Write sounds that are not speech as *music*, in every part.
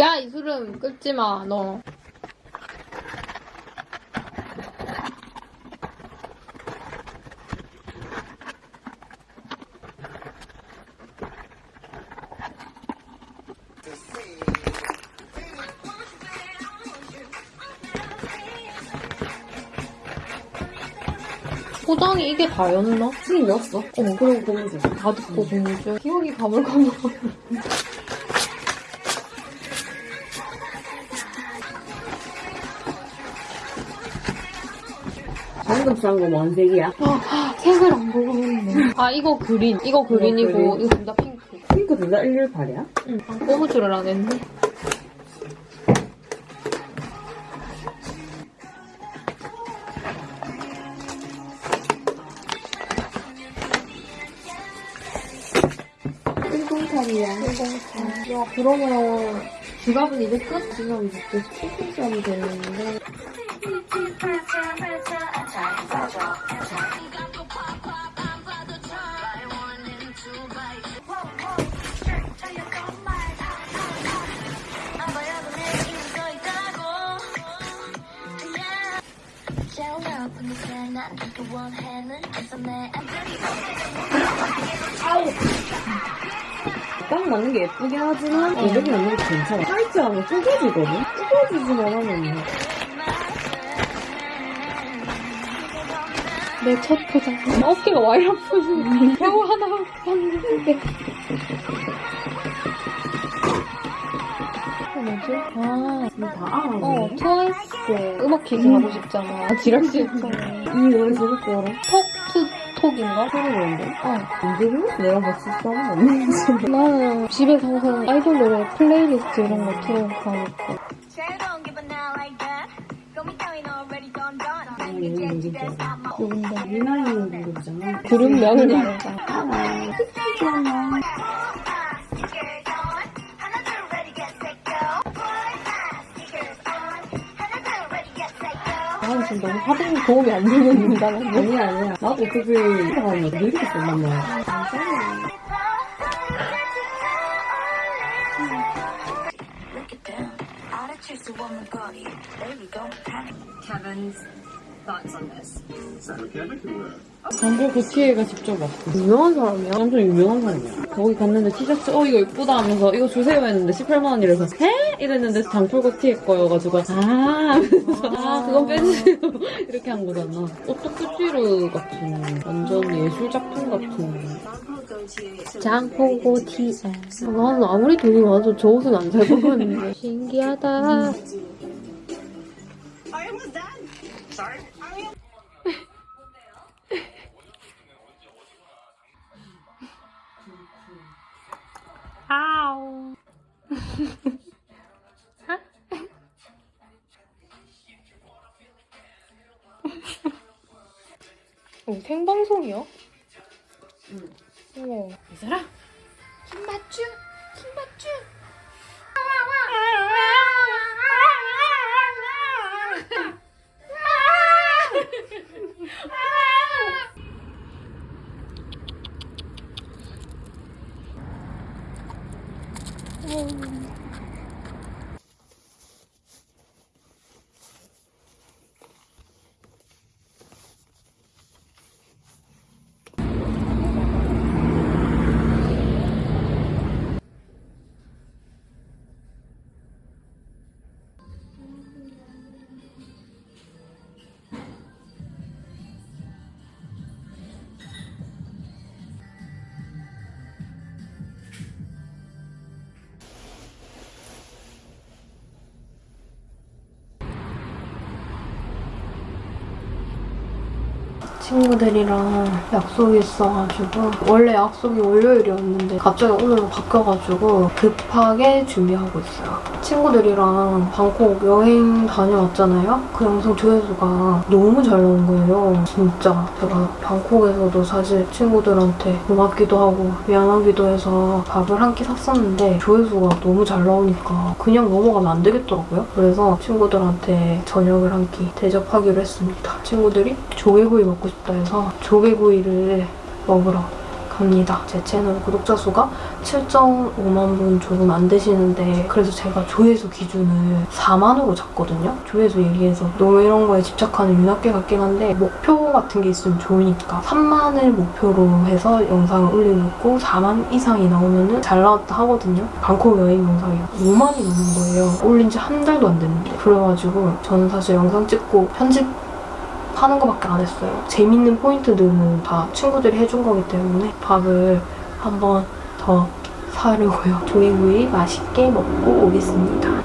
야 이수름 끄지 마 너. 포장이 이게 다였나? 튀김 넣었어. 어 그리고 고무줄 다 듣고 고무줄 기억이 가물가물 방금 싼거뭔 색이야? 색을 안 보고 있네 아 이거 그린 이거 그린이고 그린. 이거 둘 다 핑크 핑크 둘 다 118이야? 응 아, 고무줄을 안 했네. 야 그러면 지갑은 이제 끝? 지갑 이제 치킨점이 되는데 딱 맞는 게 예쁘긴 하지만 가격이 맞는 게 괜찮아. 타이트하면 쪼개지거든? 쪼개지지만 하면 내 첫 포장 어깨가 와이 아프지 겨우 하나 봤는데 이거 뭐지? 아다 알아보네. 어, 트와이스 음악 퀴즈 하고 싶잖아. 지락씨 했잖아. 이 노래 제일 좋아라. 톡, 투, 톡인가? 소리 나는데? 어. 안 들으면 내가 싸면 안 되지. 나는 집에서 항상 아이돌 노래 플레이리스트 이런 거 틀어가니까. 말해봐. My stickers on. 하나둘 ready get set go. 나는 지금 너무 하등 도움이 안 되는 인간인데. 아니야, 아니야. 나도 woman body. Baby, don't panic. Kevin's thoughts on this. 광고 그 티에가 직접 왔어. 유명한 사람이야? 완전 유명한 사람이야. 거기 갔는데 티셔츠, 어, 이거 이쁘다 하면서, 이거 주세요 했는데 18만원이라서, 해? 이랬는데 장풀고 티에 거여가지고, 아, 하면서, 아, 그건 빼주세요. *laughs* 이렇게 한 거잖아. 옷도 끝뒤로 같은, 완전 예술작품 같은. 장포고 TS. 나는 아무리 돈이 많아도 저 옷은 안 살 것 같은데. *laughs* 신기하다. 아우. 어, 생방송이야? 응. 우와. 이 사람? 김맞춤? 아쉽네요. 친구들이랑 약속이 있어가지고 원래 약속이 월요일이었는데 갑자기 오늘로 바뀌어가지고 급하게 준비하고 있어요. 친구들이랑 방콕 여행 다녀왔잖아요. 그 영상 조회수가 너무 잘 나온 거예요. 진짜 제가 방콕에서도 사실 친구들한테 고맙기도 하고 미안하기도 해서 밥을 한 끼 샀었는데 조회수가 너무 잘 나오니까 그냥 넘어가면 안 되겠더라고요. 그래서 친구들한테 저녁을 한 끼 대접하기로 했습니다. 친구들이 조개구이 먹고 싶다 해서 조개구이를 먹으러 합니다. 제 채널 구독자 수가 7.5만 분 조금 안 되시는데 그래서 제가 조회수 기준을 4만으로 잡거든요. 조회수 얘기해서 너무 이런 거에 집착하는 윤학계 같긴 한데 목표 같은 게 있으면 좋으니까 3만을 목표로 해서 영상을 있고 4만 이상이 나오면 은 잘 나왔다 하거든요. 방콕 여행 영상이 5만이 넘는 거예요. 올린 지 한 달도 안 됐는데 그래가지고 저는 사실 영상 찍고 편집 하는 거밖에 안 했어요. 재밌는 포인트들은 다 친구들이 해준 거기 때문에 밥을 한번 더 사려고요. 조개구이 맛있게 먹고 오겠습니다.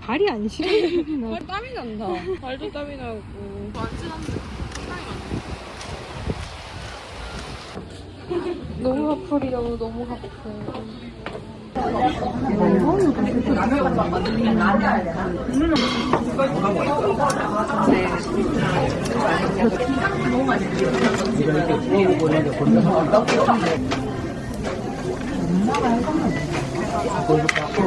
발이 안 시려. 발 땀이 난다. 발도 땀이 나고. 너무 아프리라고 너무 가봤어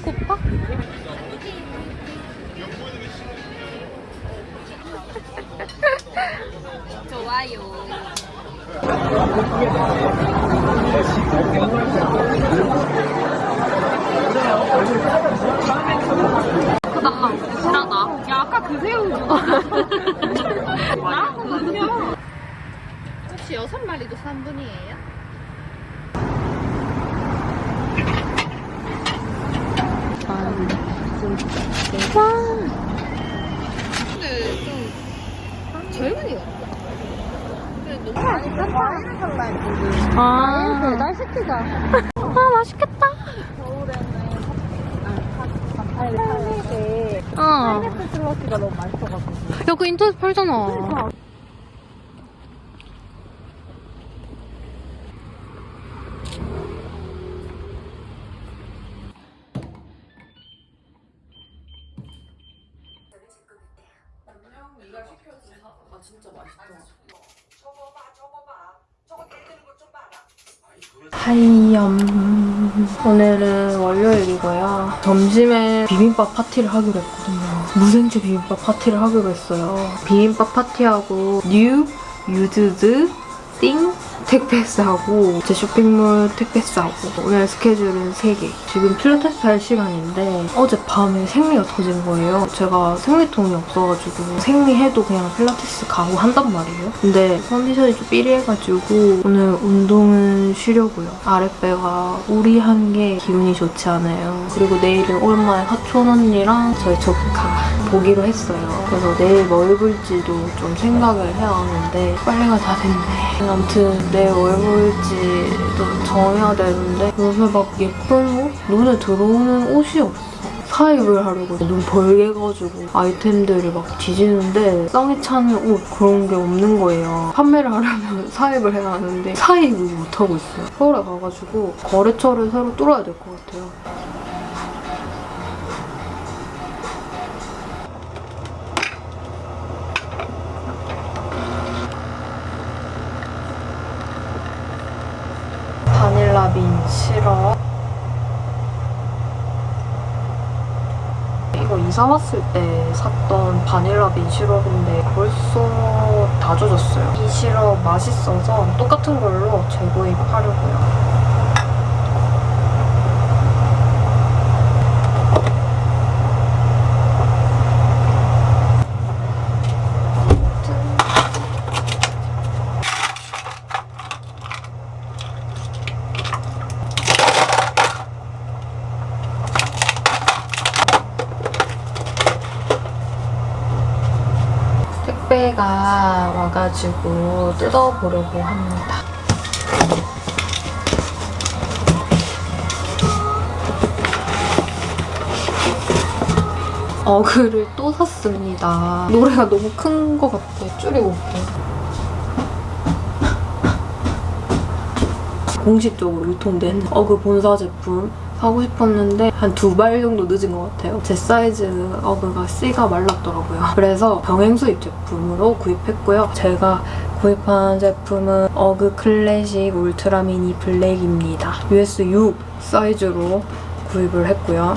불러? 고파? *laughs* *laughs* 혹시 여섯 마리도 3분이에요? 근데 좀 젊은이 같아. 너무 많이 아, 배달 시키자. 아 맛있겠다. 파인애플 어. 슬러시가 너무 맛있어가지고. 야, 그 인터넷 팔잖아. hi염. 오늘은 월요일이고요. 점심에 비빔밥 파티를 하기로 했거든요. 무생채 비빔밥 파티를 하기로 했어요. 비빔밥 파티하고 New Used Thing 택배 싸고 제 쇼핑몰 택배 싸고 오늘 스케줄은 3개. 지금 필라테스 할 시간인데 어젯밤에 생리가 터진 거예요. 제가 생리통이 없어가지고 생리해도 그냥 필라테스 가고 한단 말이에요. 근데 컨디션이 좀 삐리해가지고 오늘 운동은 쉬려고요. 아랫배가 우리한 게 기분이 좋지 않아요. 그리고 내일은 오랜만에 사촌 언니랑 저희 조카 보기로 했어요. 그래서 내일 뭐 입을지도 좀 생각을 해야 하는데 빨래가 다 됐네. 아무튼 뭐 입을지도 정해야 되는데 요새 막 예쁜 옷? 눈에 들어오는 옷이 없어 사입을 하려고 눈 벌게 가지고 아이템들을 막 뒤지는데 썽이 차는 옷 그런 게 없는 거예요. 판매를 하려면 *laughs* 사입을 해야 하는데 사입을 못하고 있어요. 서울에 가가지고 거래처를 새로 뚫어야 될 것 같아요. 바닐라 빈 시럽 이거 이사 왔을 때 샀던 바닐라 빈 시럽인데 벌써 다 젖었어요. 이 시럽 맛있어서 똑같은 걸로 재구입 하려고요. 택배 가 와가지고 뜯어보려고 합니다. 어그를 또 샀습니다. 노래가 너무 큰 것 같아. 줄이고 올게요. 공식적으로 유통된 어그 본사 제품 사고 싶었는데 한 두 발 정도 늦은 것 같아요. 제 사이즈 어그가 C가 말랐더라고요. 그래서 병행 수입 제품으로 구입했고요. 제가 구입한 제품은 어그 클래식 울트라 미니 블랙입니다. US 6 사이즈로 구입을 했고요.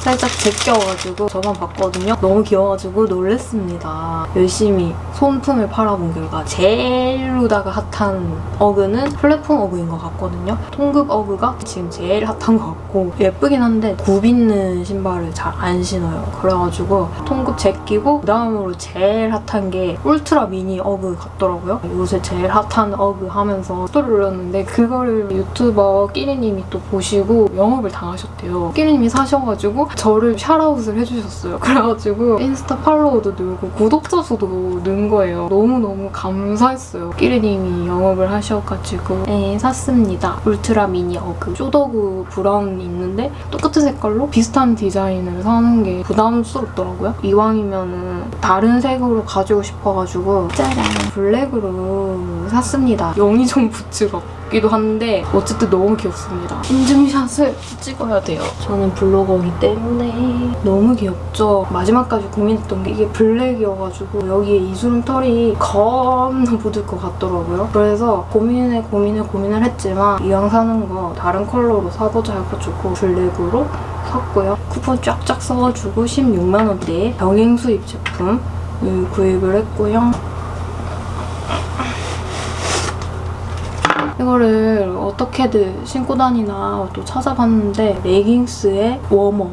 살짝 제껴가지고 저만 봤거든요. 너무 귀여워가지고 놀랬습니다. 열심히 손품을 팔아본 결과 제일 루다가 핫한 어그는 플랫폼 어그인 것 같거든요. 통급 어그가 지금 제일 핫한 것 같고 예쁘긴 한데 굽 있는 신발을 잘 안 신어요. 그래가지고 통급 제끼고 그다음으로 제일 핫한 게 울트라 미니 어그 같더라고요. 요새 제일 핫한 어그 하면서 스토리 올렸는데 그거를 유튜버 끼리님이 또 보시고 영업을 당하셨대요. 끼리님이 사셔가지고 저를 샤라웃을 해주셨어요. *laughs* 그래가지고 인스타 팔로워도 늘고 구독자 수도 는 거예요. 너무너무 감사했어요. 끼리님이 영업을 하셔가지고 네, 샀습니다. 울트라 미니 어그 쇼더그 브라운 있는데 똑같은 색깔로 비슷한 디자인을 사는 게 부담스럽더라고요. 이왕이면은 다른 색으로 가지고 싶어가지고 짜란 블랙으로 샀습니다. 영의정 부츠 같기도 한데 어쨌든 너무 귀엽습니다. 인증샷을 찍어야 돼요. 저는 블로거이기 때문에 너무 귀엽죠. 마지막까지 고민했던 게 이게 블랙이어가지고 여기에 이수름 털이 겁나 묻을 것 같더라고요. 그래서 고민에 고민에 고민을 했지만 이왕 사는 거 다른 컬러로 사보자 해가지고 블랙으로 샀고요. 쿠폰 쫙쫙 써가지고 16만 원대의 병행 수입 제품 구입을 했고요. 이거를 어떻게든 신고 다니나 또 찾아봤는데 레깅스에 워머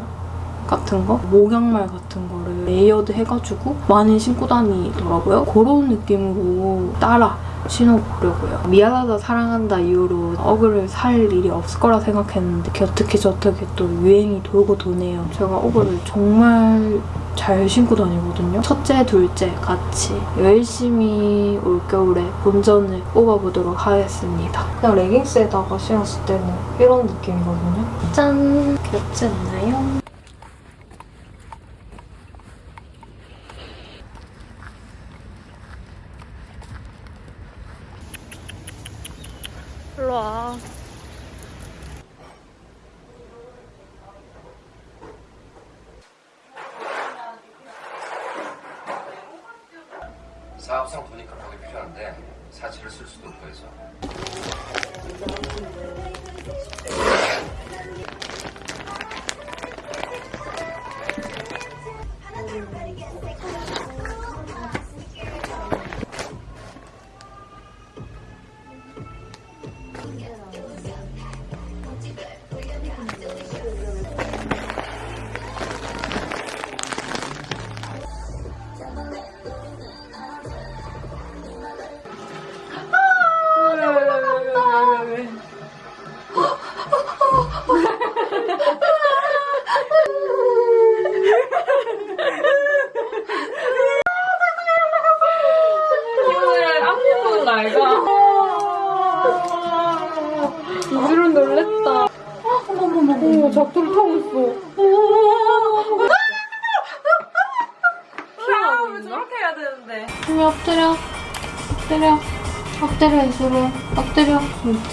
같은 거, 목양말 같은 거를 layered 해가지고 많이 신고 다니더라고요. 그런 느낌으로 따라 신어보려고요. 미안하다 사랑한다 이후로 어그를 살 일이 없을 거라 생각했는데 어떻게 저떻게 또 유행이 돌고 도네요. 제가 어그를 정말 잘 신고 다니거든요. 첫째, 둘째 같이 열심히 올겨울에 본전을 뽑아보도록 하겠습니다. 그냥 레깅스에다가 신었을 때는 이런 느낌이거든요. 짠! 귀엽지 않나요? 일로 와. 급하게 필요한데 사채를 쓸 수도 없고 해서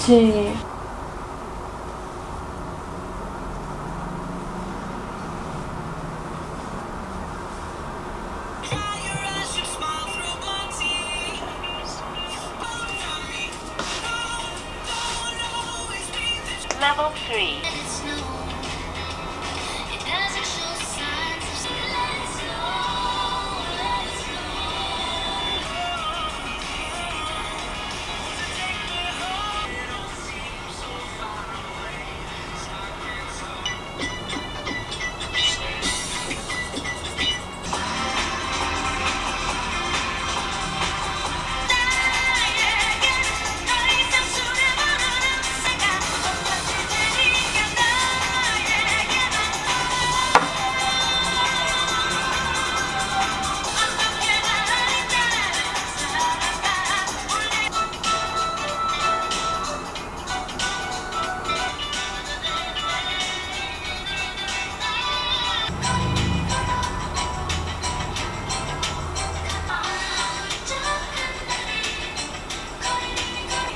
그렇지. Level 3.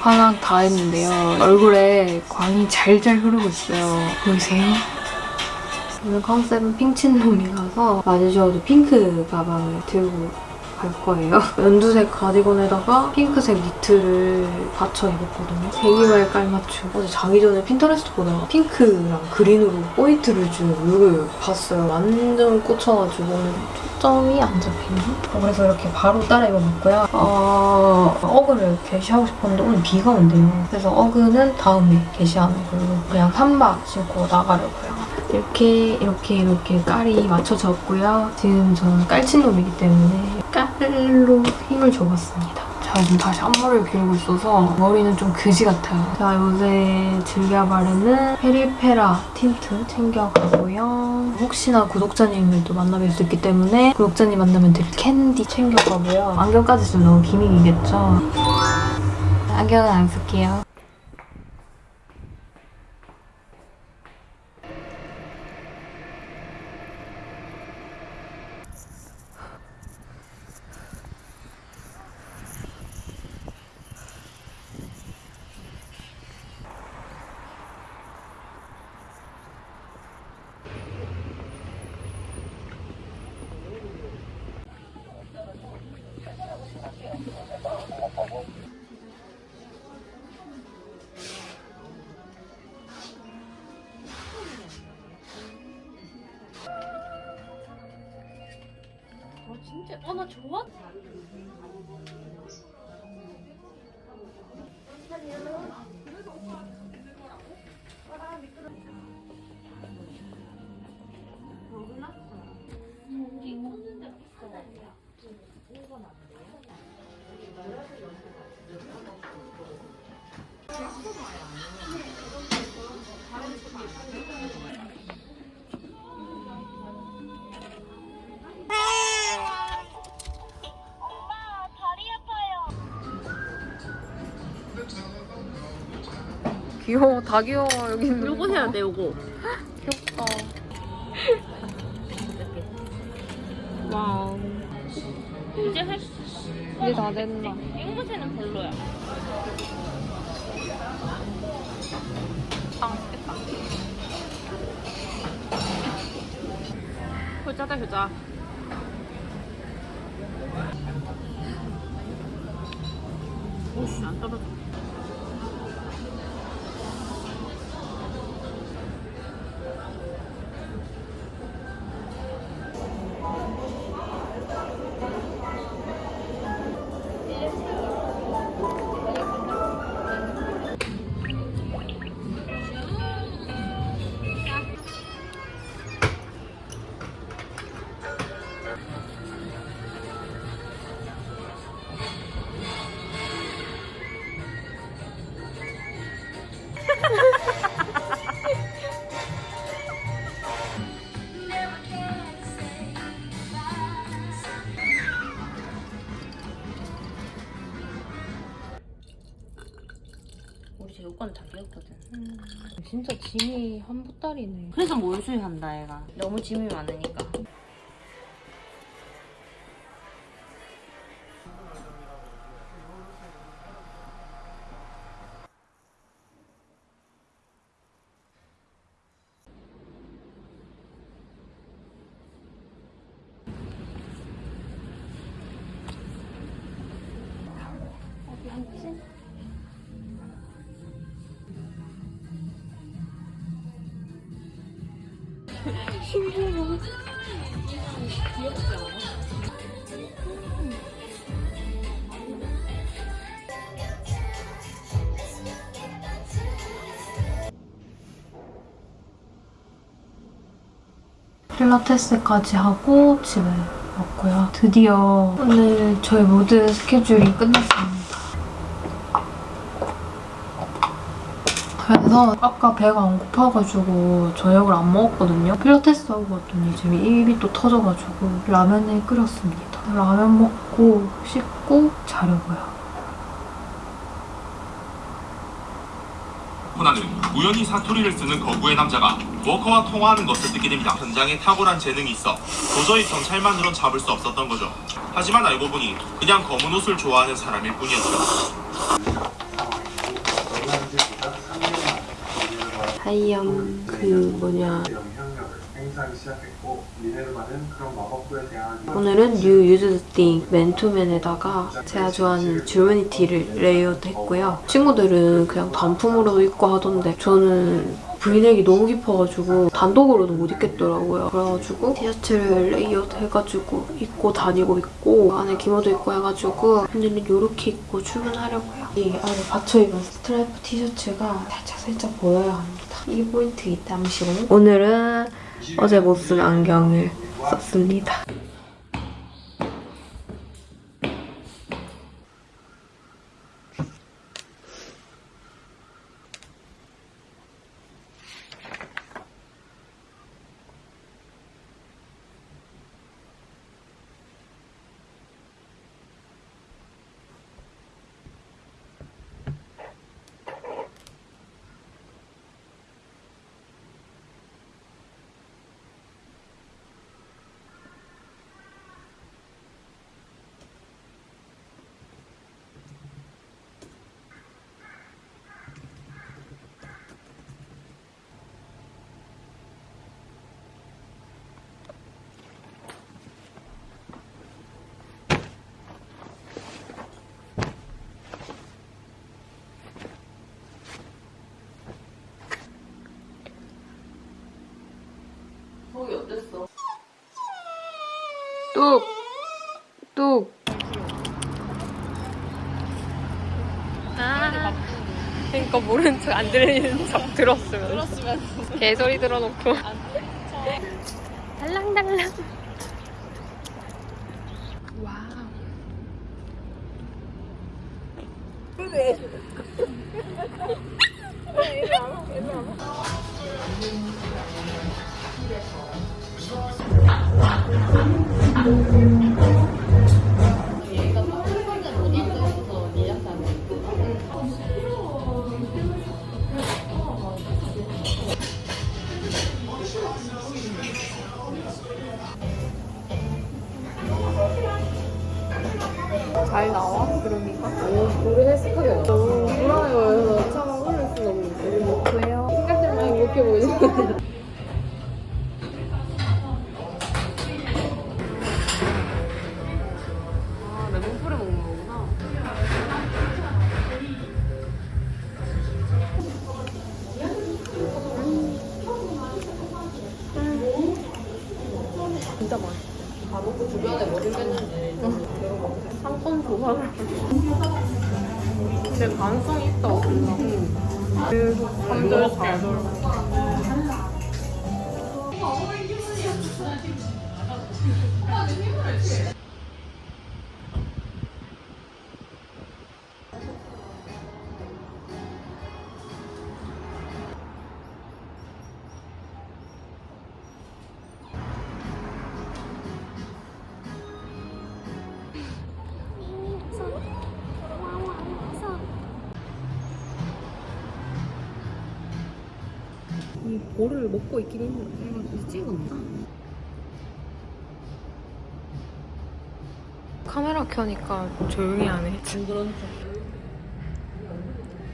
화장 다 했는데요. 얼굴에 광이 잘잘 흐르고 있어요. 보이세요? 오늘 컨셉은 핑친 놈이라서 맞춰서 또 핑크 가방을 들고 갈 거예요. *laughs* 연두색 가디건에다가 핑크색 니트를 받쳐 입었거든요. 세기말 깔맞춤. 어제 자기 전에 핀터레스트 보다가 핑크랑 그린으로 포인트를 준 룩을 봤어요. 완전 꽂혀가지고 초점이 안 잡히네. 어, 그래서 이렇게 바로 따라 입어봤고요. 어, 어그를 개시하고 싶었는데 오늘 비가 온대요. 그래서 어그는 다음에 개시하는 걸로 그냥 삼바 신고 나가려고요. 이렇게 이렇게 이렇게 깔이 맞춰졌고요. 지금 저는 깔친 놈이기 때문에 깔로 힘을 줘봤습니다. 제가 지금 다시 앞머리를 기르고 있어서 머리는 좀 그지 같아요. 제가 요새 즐겨 바르는 페리페라 틴트 챙겨가고요. 혹시나 구독자님들도 만나뵐 수 있기 때문에 구독자님 만나면 드릴 캔디 챙겨가고요. 안경까지 쓰면 너무 비밀이겠죠? 안경은 안 쓸게요. 좋아. 귀여워, 다 귀여워, 여기 있는 요거 해야 돼 요거. 귀엽다. 와우. 이제 할 수. 이제 다 됐나? 앵무새는 별로야. 아 맛있겠다. 효자다 효자. 오씨 안 떨어져. 우 리 제육관 다 비었거든. 진짜 짐이 한 보따리네. 그래서 몰수한다 얘가. 너무 짐이 많으니까. 필라테스까지 하고 집에 왔고요. 드디어 오늘 저희 모든 스케줄이 끝났습니다. 그래서 아까 배가 안 고파가지고 저녁을 안 먹었거든요. 필라테스 하고 왔더니 지금 입이 또 터져가지고 라면을 끓였습니다. 라면 먹고 씻고 자려고요. 코나는 우연히 사투리를 쓰는 거구의 남자가 워커와 통화하는 것을 듣게 됩니다. 현장에 탁월한 재능이 있어 도저히 경찰만으론 잡을 수 없었던 거죠. 하지만 알고 보니 그냥 검은 옷을 좋아하는 사람일 뿐이었죠. hi염 그 뭐냐 영향력을 행사하기 시작했고 미네르바는 그런 마법부에 대한 오늘은 New Used Thing 맨투맨에다가 제가 좋아하는 줄무늬티를 layered 했고요. 친구들은 그냥 단품으로도 입고 하던데 저는 브이넥이 너무 깊어가지고 단독으로도 못 입겠더라고요. 그래가지고 티셔츠를 layered 해가지고 입고 다니고 있고 안에 기모도 입고 해가지고 오늘은 이렇게 입고 출근하려고요. 이 안에 받쳐 입은 스트라이프 티셔츠가 살짝 살짝 보여야 합니다. 이 포인트이랍시고 오늘은 어제 못 쓴 안경을 썼습니다. 거기 어땠어? 뚝! 뚝! 아. 그러니까 모르는 척 안 들리는 척 들었으면. 들었으면. 개소리 들어놓고. 달랑달랑. 근데 가능성이 있다. 없나 계속 3절 4절 이 볼을 먹고 있긴 했는데 이거 찍었나? 카메라 켜니까 조용히 하네 그런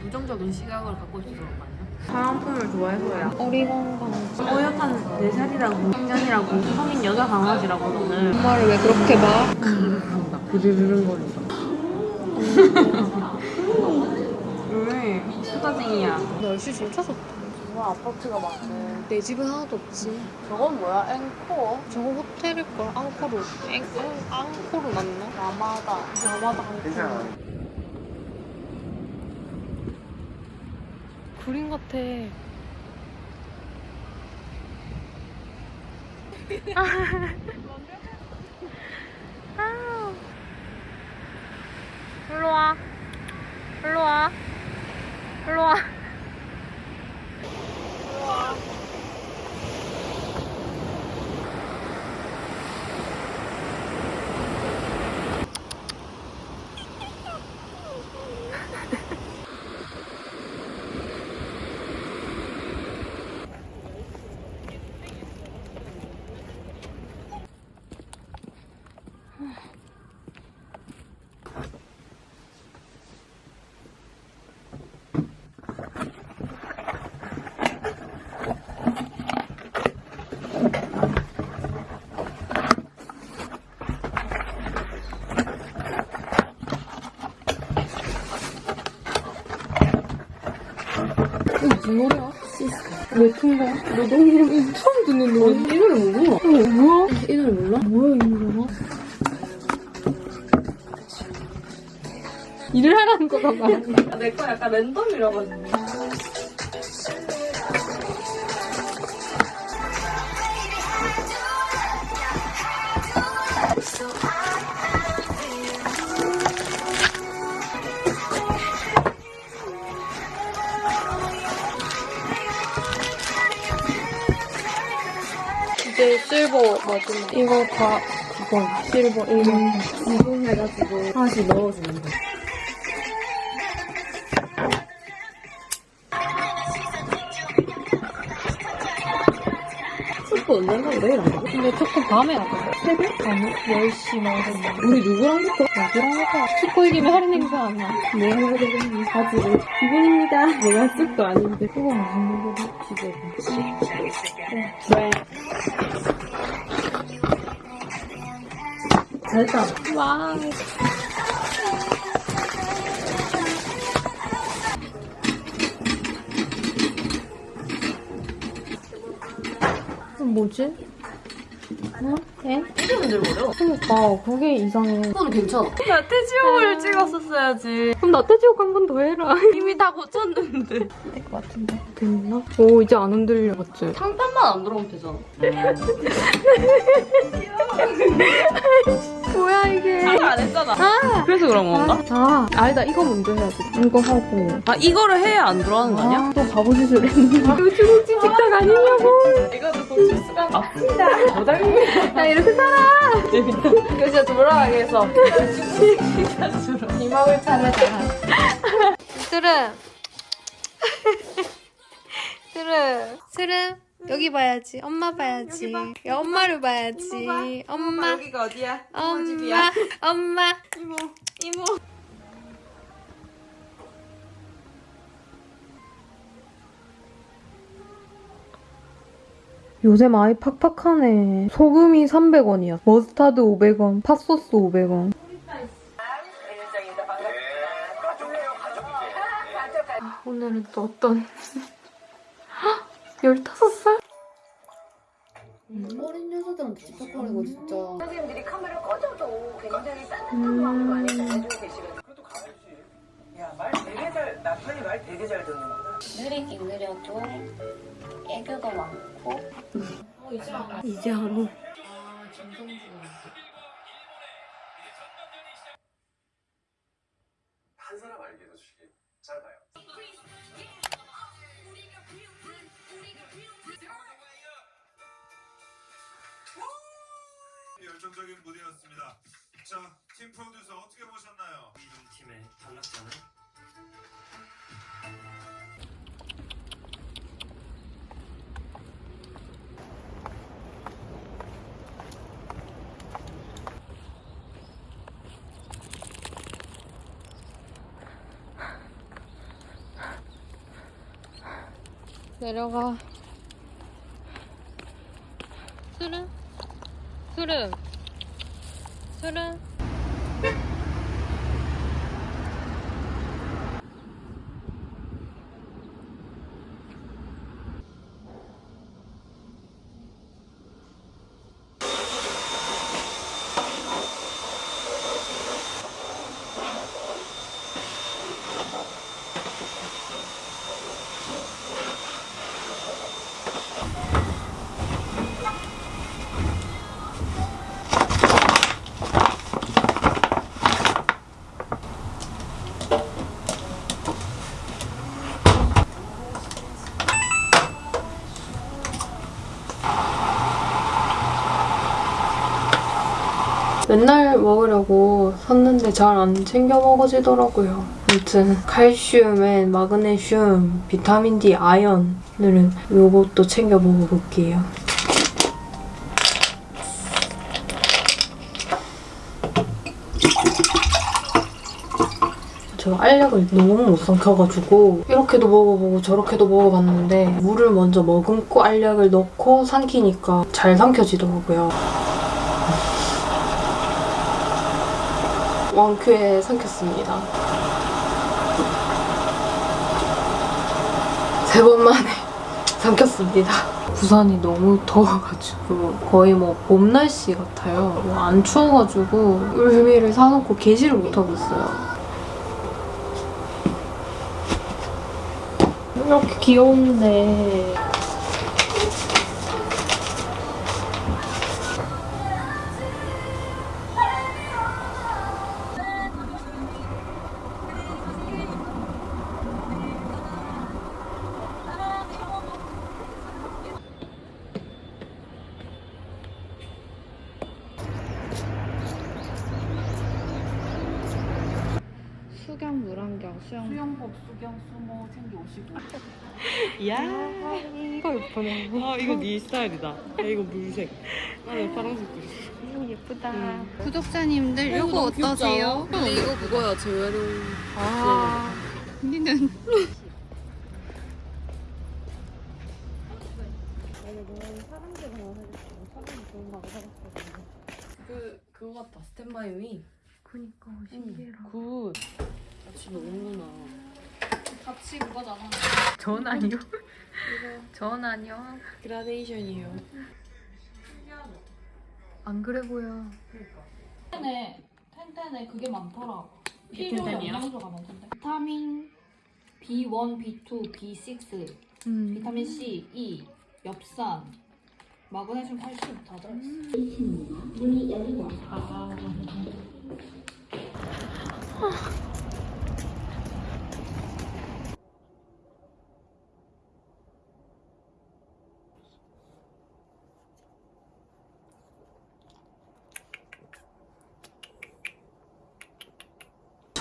부정적인 시각을 갖고 있어서 그런 거 아니야? 사랑품을 좋아해서야. 우리 건강 어엿한 4살이라고, 생년이라고, 성인 여자 강아지라고, 너는. 엄마를 왜 그렇게 봐? 나 부르르릉 거린다. 왜? 수다쟁이야. 날씨 진짜 좋 다 와, 아파트가 많네. 내 집은 하나도 없지 저건 뭐야? 앵코어? 저거 호텔일걸 앙코르 앵, 앙, 앙코르 맞나? 라마다. 라마다 앙코르 괜찮아. 그림 같아 *laughs* 일로 와 일로 와 일로 와 무 노래야? 왜 튼거? 노동요 처음 듣는 노래. 이 노래 몰라. 어, 뭐야? 이 노래 몰라? 뭐야 이 노래가? 일을 하라는 거가 말이야. 내거 약간 랜덤이라가지고. 실버 마지막. 이거 다 이건 실버 1번. 이거 해가지고 하나씩 넣어주면 돼. 초코 언제 한다고 내일 안 가? 근데 조금 밤에 하거든. 새벽? 아니 10시 나오던데. 우리 누구랑 붙어? 어디랑 할까? 축구 이기면 할인 행사 안 나. 내가 해야 되겠니? 바지를. 기분입니다. 내가 쓸 거 아닌데. 그거 무슨 잘했다. 와. 뭐지? 어? 에? 이게 흔들거려. 그니까 그게 이상해. 그건 괜찮아. 야, 태지옥을 찍었었어야지. 그럼 나태지옥 한 번 더 해라. *laughs* 이미 다 고쳤는데. 될 것 같은데. 됐나? 오 이제 안 흔들려 맞지? 상판만 안 들어오면 되잖아. *laughs* *laughs* 뭐야 이게? 안 했잖아. 아, 그래서 그런 건가? 아 아니다 이거 먼저 해야지. 이거 하고. 아, 이거를 해야 안 들어가는 거 아니야? 아, 또 바보 짓을 했네. 이거 중국집 식당 아니냐고. 이것도 고칠 수가 없습니다. 모장님. 나 이렇게 살아. 이거 진짜 돌아가게 해서. 이먹을 차례다. 스르. 스르. 스르. 여기 봐야지. 엄마 봐야지. 야, 엄마를 봐야지. 엄마. 여기가 어디야? 엄마. 엄마. 이모. 이모. 요새 많이 팍팍하네. 소금이 300원이야. 머스타드 500원, 팥소스 500원. 아, 오늘은 또 어떤 15살? 어린 여자들한테 집착하는 진짜. 선생님들이 카메라 꺼져도 굉장히 따뜻한 마음으로 안에 가지고 계시거든요. 야, 말 되게 잘, 남편이 말 되게 잘 듣는구나. 느리긴 느려도 애교도 많고 이제 안 오. 한 열정적인 무대였습니다. 자, 팀 프로듀서 어떻게 보셨나요? 이동 팀의 탈락자는 내려가. 수름? 수름? 수름? 맨날 먹으려고 샀는데 잘 안 챙겨 먹어지더라고요. 아무튼 칼슘엔 마그네슘, 비타민 D, 아연.을 요것도 챙겨 먹어볼게요. 제가 알약을 너무 못 삼켜가지고 이렇게도 먹어보고 저렇게도 먹어봤는데 물을 먼저 머금고 알약을 넣고 삼키니까 잘 삼켜지더라고요. 왕큐에 삼켰습니다. 세 번 만에 *laughs* 삼켰습니다. 부산이 너무 더워가지고 거의 뭐 봄 날씨 같아요. 뭐 안 추워가지고 울미를 사놓고 계시를 못하고 있어요. 이렇게 귀여운데 이야 이거 예쁘네. 아, 이거 네 스타일이다. 야, 이거 물색. 나는 파란색 그렸어. 예쁘다. 구독자님들 이거 어떠세요? 근데 이거 그거야, 재활용. 아 우리는 그 그거 같다 스탠바이 미. 그니까 신기해라. good. 아, 집에 오는구나. 같이 그거잖아. 전 아니요. 전 아니요. 그라데이션이에요. 안 그래 보여. 텐텐에 텐텐에 그게 많더라. 필요? 영양소가 많던데. 비타민 B1, B2, B6, 음. 비타민 C, E, 엽산, 마그네슘, 칼슘 다 들어있어.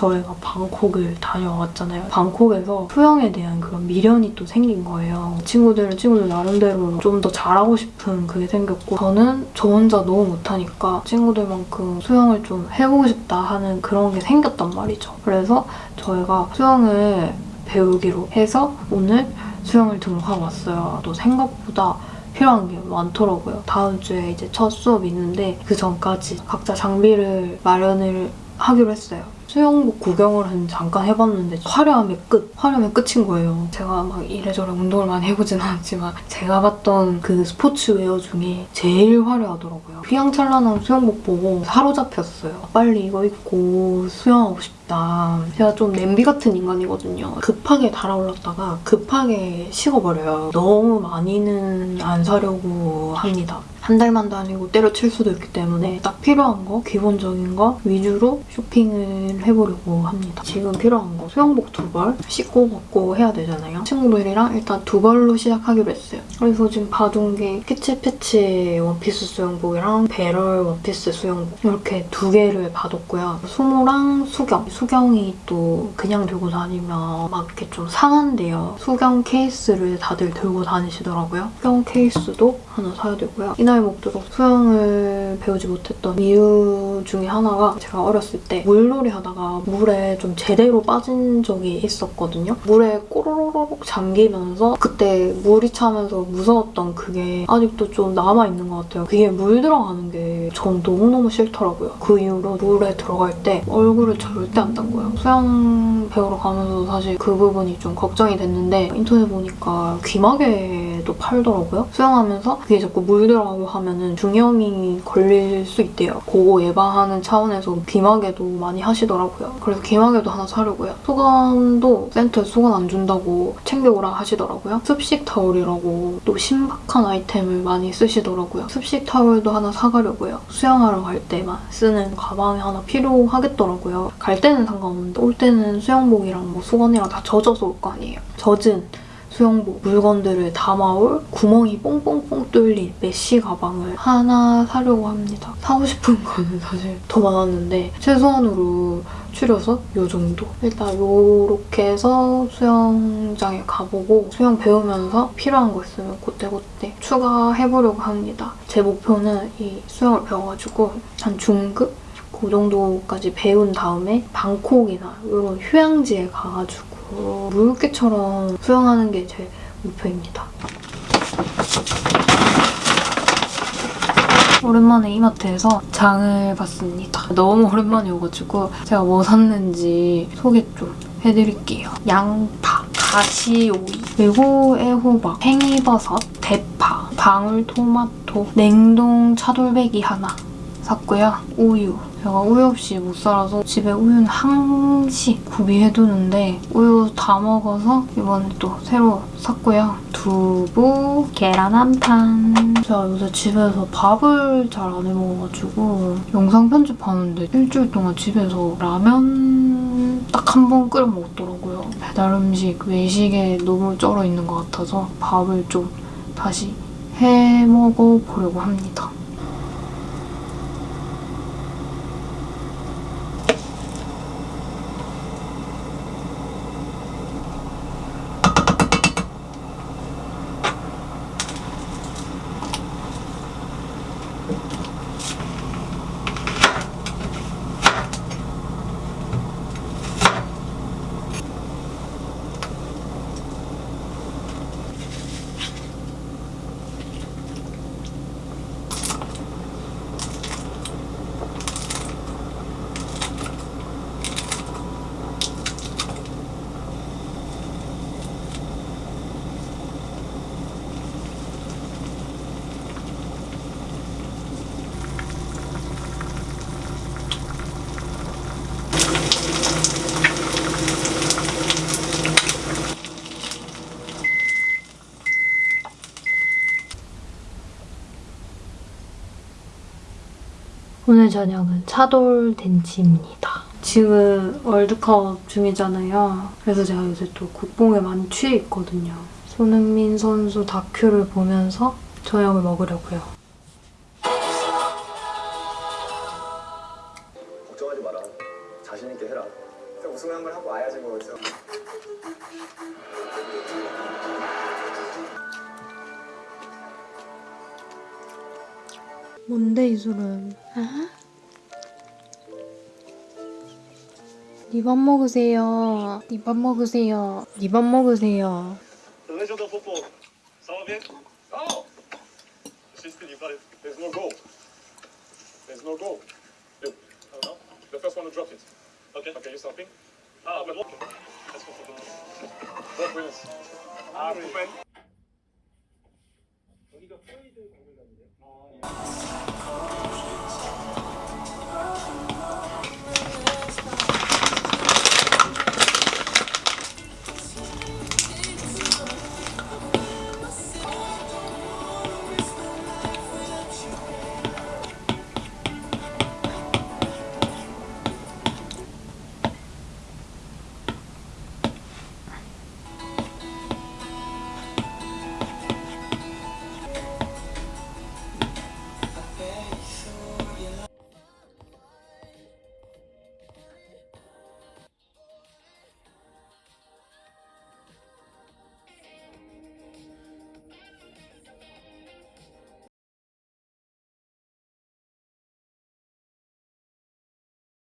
저희가 방콕을 다녀왔잖아요. 방콕에서 수영에 대한 그런 미련이 또 생긴 거예요. 친구들은 친구들 나름대로 좀 더 잘하고 싶은 그게 생겼고 저는 저 혼자 너무 못하니까 친구들만큼 수영을 좀 해보고 싶다 하는 그런 게 생겼단 말이죠. 그래서 저희가 수영을 배우기로 해서 오늘 수영을 등록하고 왔어요. 또 생각보다 필요한 게 많더라고요. 다음 주에 이제 첫 수업이 있는데 그 전까지 각자 장비를 마련을 하기로 했어요. 수영복 구경을 잠깐 해봤는데 화려함의 끝, 화려함의 끝인 거예요. 제가 막 이래저래 운동을 많이 해보진 않았지만 제가 봤던 그 스포츠웨어 중에 제일 화려하더라고요. 휘황찬란한 수영복 보고 사로잡혔어요. 빨리 이거 입고 수영하고 싶다. 제가 좀 냄비 같은 인간이거든요. 급하게 달아올랐다가 급하게 식어버려요. 너무 많이는 안 사려고 합니다. 한 달만 다니고 때려칠 수도 있기 때문에 딱 필요한 거, 기본적인 거 위주로 쇼핑을 해보려고 합니다. 지금 필요한 거 수영복 두 벌, 씻고 벗고 해야 되잖아요. 친구들이랑 일단 두 벌로 시작하기로 했어요. 그래서 지금 봐둔 게 피치 피치 원피스 수영복이랑 배럴 원피스 수영복 이렇게 두 개를 봐뒀고요. 수모랑 수경. 수경이 또 그냥 들고 다니면 막 이렇게 좀 상한데요. 수경 케이스를 다들 들고 다니시더라고요. 수경 케이스도 하나 사야 되고요. 이나 이 먹도록 수영을 배우지 못했던 이유 중에 하나가 제가 어렸을 때 물놀이 하다가 물에 좀 제대로 빠진 적이 있었거든요. 물에 꼬로로록 잠기면서 그때 물이 차면서 무서웠던 그게 아직도 좀 남아있는 것 같아요. 그게 물 들어가는 게 전 너무너무 싫더라고요. 그 이후로 물에 들어갈 때 얼굴을 절대 안 담궈요. 수영 배우러 가면서 사실 그 부분이 좀 걱정이 됐는데 인터넷 보니까 귀마개 도 팔더라고요. 수영하면서 그게 자꾸 물 들어가고 하면은 중염이 걸릴 수 있대요. 그거 예방하는 차원에서 귀마개도 많이 하시더라고요. 그래서 귀마개도 하나 사려고요. 수건도 센터에 수건 안 준다고 챙겨오라 하시더라고요. 습식 타올이라고 또 신박한 아이템을 많이 쓰시더라고요. 습식 타올도 하나 사가려고요. 수영하러 갈 때만 쓰는 가방이 하나 필요하겠더라고요. 갈 때는 상관없는데 올 때는 수영복이랑 뭐 수건이랑 다 젖어서 올 거 아니에요. 젖은 수영복 물건들을 담아올 구멍이 뽕뽕뽕 뚫린 메쉬 가방을 하나 사려고 합니다. 사고 싶은 거는 사실 더 많았는데 최소한으로 줄여서 요 정도. 일단 요렇게 해서 수영장에 가보고 수영 배우면서 필요한 거 있으면 그때그때 추가해보려고 합니다. 제 목표는 이 수영을 배워가지고 한 중급? 그 정도까지 배운 다음에 방콕이나 이런 휴양지에 가가지고 물개처럼 수영하는 게 제 목표입니다. 오랜만에 이마트에서 장을 봤습니다. 너무 오랜만이어가지고 제가 뭐 샀는지 소개 좀 해드릴게요. 양파, 다시오이, 그리고 애호박, 팽이버섯, 대파, 방울토마토, 냉동 차돌배기 하나 샀고요. 우유. 제가 우유 없이 못 살아서 집에 우유는 항시 구비해두는데 우유 다 먹어서 이번에 또 새로 샀고요. 두부, 계란 한 판. 제가 요새 집에서 밥을 잘 안 해먹어가지고 영상 편집하는데 일주일 동안 집에서 라면 딱 한 번 끓여 먹더라고요. 배달 음식, 외식에 너무 쩔어 있는 것 같아서 밥을 좀 다시 해 먹어보려고 합니다. 오늘 저녁은 차돌 덴치입니다. 지금 월드컵 중이잖아요. 그래서 제가 요새 또 국뽕에 많이 취해 있거든요. 손흥민 선수 다큐를 보면서 저녁을 먹으려고요. 니밥 네 먹으세요. 니밥 네 먹으세요. 니밥 네 먹으세요. 해줘도 뽀뽀. 사업인? 어! She's the but there's no goal. There's no goal. Look, I don't know. The first one to drop it. Okay. Okay, you stopping? Ah, but okay. Let's go for the What wins? Ah, Ruben. 여기가 포이드 공간인데요. 아, 예.